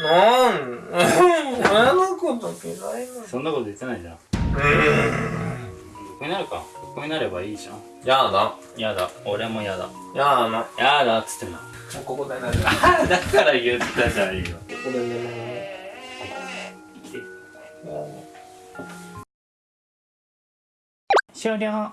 なん親のこと嫌いなの？そんなこと言ってないじゃん。横になるか。横になればいいじゃん。やだ。やだ。俺もやだ。やだ。やだっつってんの。もうここで寝るあだから言ったじゃん今。ここで寝る終了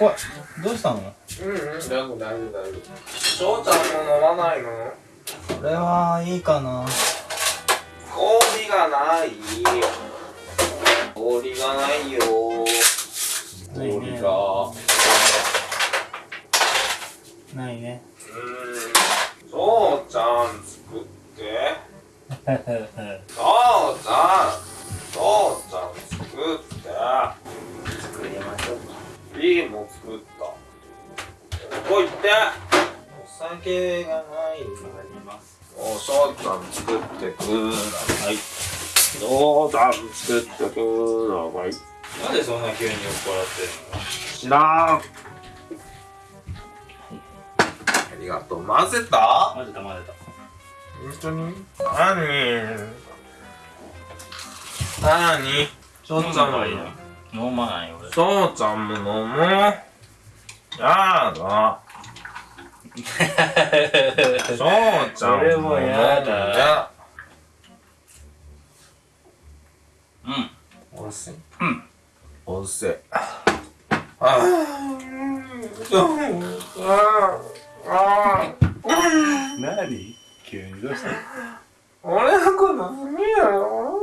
なんかこれどうしたの？うんうん。大丈夫大丈夫大丈夫翔ちゃんも飲まないの？これはいいかな。氷がない。氷がないよ。氷がないね。うん。翔ちゃん作って。翔ちゃん。翔ちゃん作って。作りましょうビールも作ったここ行ってお酒がないあります。お翔ちゃん作ってください。翔ちゃん作ってください。なんでそんな急に酔っ払って知らんあ。りがとう。混ぜた？混ぜた混ぜ本当に？何？何？翔たちゃんもいいな飲まないよ俺。翔ちゃんも飲もう。やだ翔ちゃん俺もやだうん。おいしい。うん。おいしい。あああああ何急にどうした俺のこと好きやろ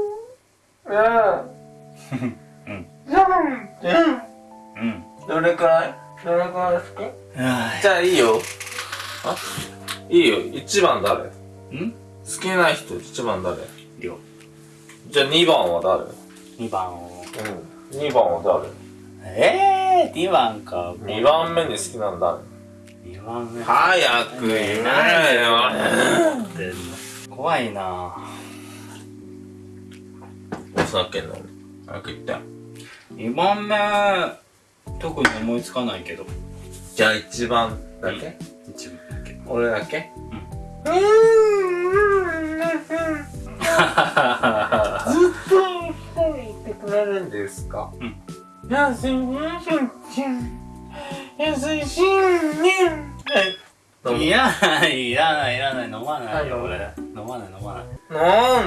ねえ一番誰？いん？好きな人一番誰？りょじゃあ二番は誰？2番を。うん。二番はええー、2番か。誰二番目に好きなんだ2番目。早く言えよ。怖いな。お酒飲む早く言って。2番目特に思いつかないけど。じゃあ一番だけ？一番だけ。俺だけ？うんうん。うん。ずっと一緒にいてくれるん。ですかうん。優しい優しいねいどうもいらないいらないいらない飲まないよはい俺飲まない飲まないなん。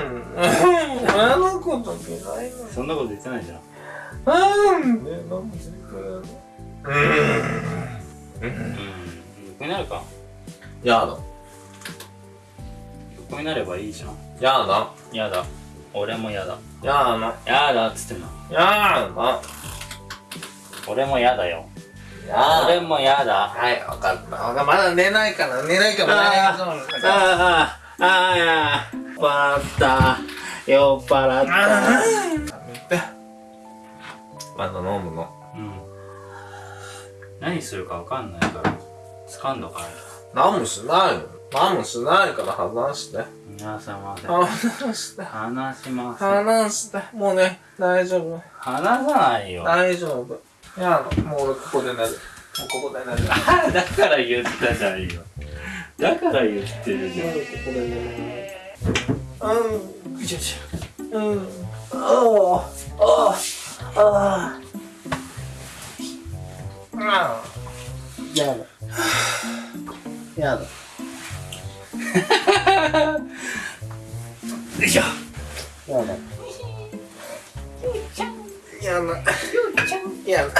親のこと嫌いなのそん。なこと言ってないじゃん。なん。で飲ん。でくれるのうん。うん。横になるかやだ横になればいいじゃんやだやだ俺もやだやだやだっつってんのやだ俺もやだよや俺もやだはい、わかった。まだ寝ないから、寝ないから、あー大丈夫だから。ああああ酔った酔っ払った。まだ飲むの。うん何するかわかんないから掴んどかない何もしないよ。何もしないから話して。皆様で。話して。話しません話して。もうね、大丈夫。話さないよ。大丈夫。やだ、もう俺ここで寝る。もうここで寝る。あ だから言ったじゃん今だから言ってるじゃん。ここで寝る。うん。よしよし。うん。おー。おー。あー。あー。やだ。やだ。よいしょやだ。やだ。やだ。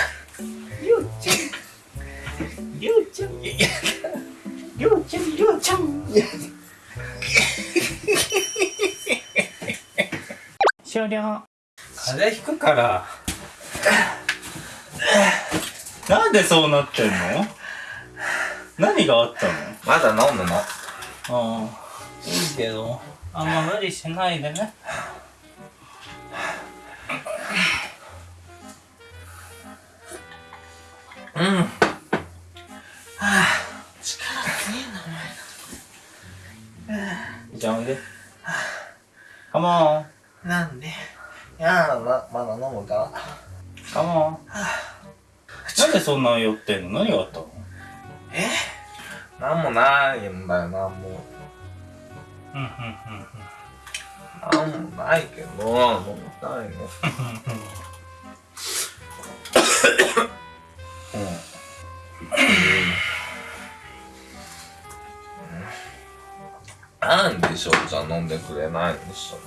りょうちゃん。りょうちゃん。りょうちゃん。りょうちゃん。終了風邪ひくからなん。でそうなってん。の何があったのまだ飲むのああいいけどあんま無理しないでね。うん。じゃあおいで。カモンなんで？いやーままだ飲むか？らカモンなんでそんな酔ってんの？何があったの？え？なんもないんだよなんも。うんうんなんもないけど飲みたいのなんでしょじゃあ飲んでくれないんでしょ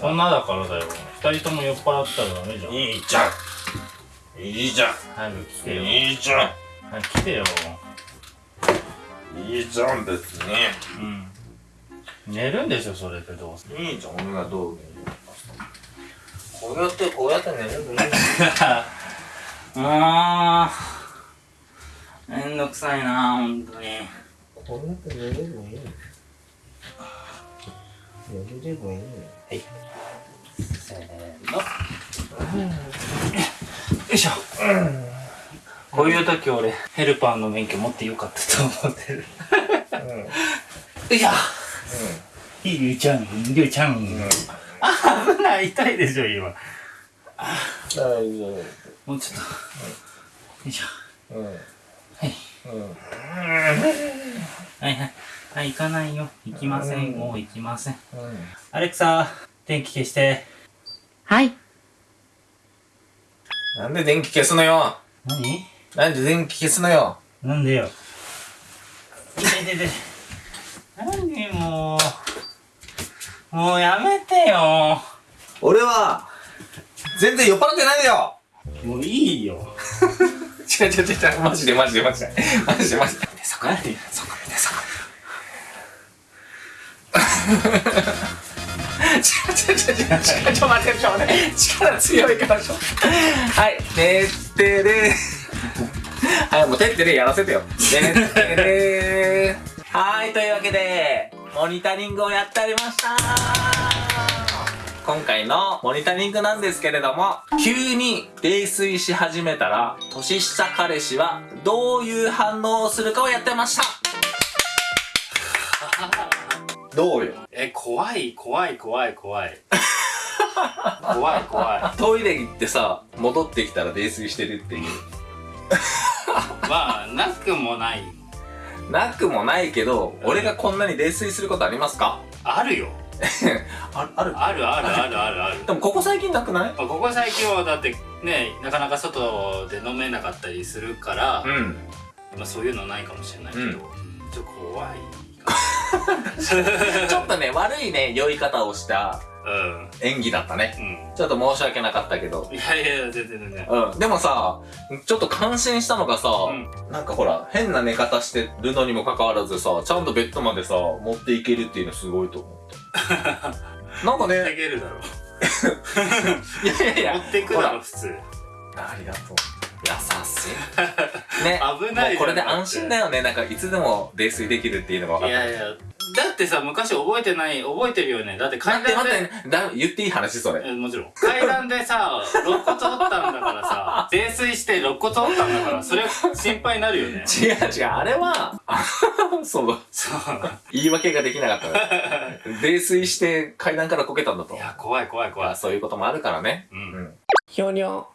そんなだからだよ。二人とも酔っ払ったらダメじゃん。いいじゃん。いいじゃん。早く来てよ。いいじゃ早く来てよ。んいいじゃん別に。うん。寝るんでしょそれでどうせ。いいじゃん俺がどうこうやってこうやって寝ればいいあー めんどくさいなほんとに。こうやって寝ればいい寝ればいいせーの。よいしょこういう時俺ヘルパーの免許持ってよかったと思ってる。うん。うん。よいしょりゅうちゃんりゅうちゃん、あ危ない痛いでしょ今。大丈もうちょっと。よいしょ。夫うん。はいうん。はいはい。はい行かないよ。行きません、うん。もう行きません。うん。アレクサ電気消して。はい。なんで電気消すのよ。何？なんで電気消すのよ。なんでよ。いててて。何もう。もうやめてよ。俺は全然酔っ払ってないよ。もういいよ。違う違う違う違う。マジでマジでマジで。マジでマジで。そこ。何？そこ。見てそこ。違う違う違う違う。違うちょっと待ってちょっと待って。力強いからちょ。っとはい。てってれはいもうてってれやらせてよ。てってれはいというわけでモニタリングをやっておりました。今回のモニタリングなんですけれども急に泥酔し始めたら年下彼氏はどういう反応をするかをやってました。どうよ？え、怖い、怖い、怖い、怖い。怖い、怖トイレ行ってさ戻ってきたら泥酔してるっていう。い。まあ、なくもない。なくもないけど俺がこんなに泥酔することありますか？あるよ。あある？あるあるあるあるある。でもここ最近なくない？まあここ最近はだってね、なかなか外で飲めなかったりするから、んまあそういうのないかもしれないけど、うんちょっと怖い。ちょっとね悪いね酔い方をしたうん。演技だったねうん。ちょっと申し訳なかったけどいやいや、全然全然。うん。でもさ、ちょっと感心したのがさ、うんなんかほら、変な寝方してるのにもかかわらずさ、ちゃんとベッドまでさ、持っていけるっていうのすごいと思った。なんか持ってね、けるだろ。いやいやいや、持ってくだろ、普通。ありがとう。優しい。ね。危ないこれで安心だよね。なんかいつでも泥酔できるっていうのが分かった。いやいや、だってさ、昔覚えてない、覚えてるよね。だって階待って段で、待って、だ言っていい話それ。えもちろん。階段でさ、肋骨折ったんだからさ、泥酔して肋骨折ったんだから、それ心配になるよね。違う違う、あれは、あ そう、そう。言い訳ができなかったから。泥酔して階段からこけたんだと。いや、怖い怖い怖い。まあそういうこともあるからね。う。うんん。ひょにょ。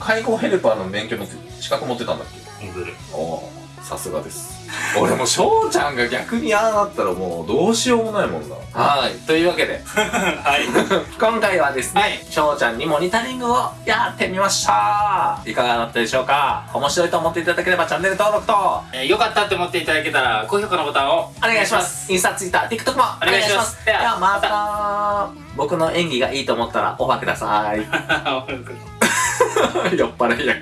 介護ヘルパーの免許の資格持ってたんだっけ？インフル。おおさすがです。俺も翔ちゃんが逆にああなったらもうどうしようもないもんな。はい。というわけで。はい。今回はですね、はい。翔ちゃんにモニタリングをやってみました。いかがだったでしょうか？面白いと思っていただければチャンネル登録と。えーよかったって思っていただけたら、高評価のボタンをお願いします。インスタ、ツイッター、TikTok もお願いします。お願いします。ではまた、僕の演技がいいと思ったらオファーください。酔っ払い役。